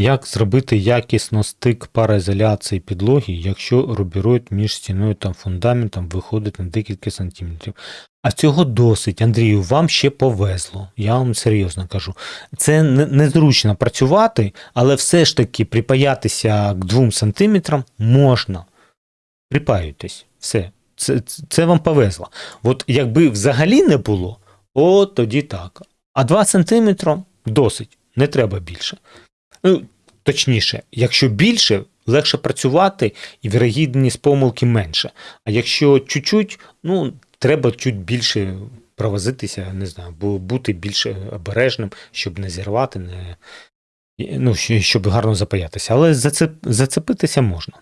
Як зробити якісно стик пароізоляції підлоги, якщо рубіроїд між стіною та фундаментом виходить на декілька сантиметрів? А цього досить, Андрію, вам ще повезло. Я вам серйозно кажу. Це незручно працювати, але все ж таки припаятися к 2 сантиметрам можна. Припаюйтесь. Все. Це, це, вам повезло. От якби взагалі не було, от тоді так. А 2 сантиметри досить, не треба більше. Ну, точніше, якщо більше, легше працювати і вірогідність помилки менше. А якщо чуть-чуть, ну, треба чуть більше провозитися, не знаю, бо бути більш обережним, щоб не зірвати, не, ну, щоб гарно запаятися. Але зацеп, зацепитися можна.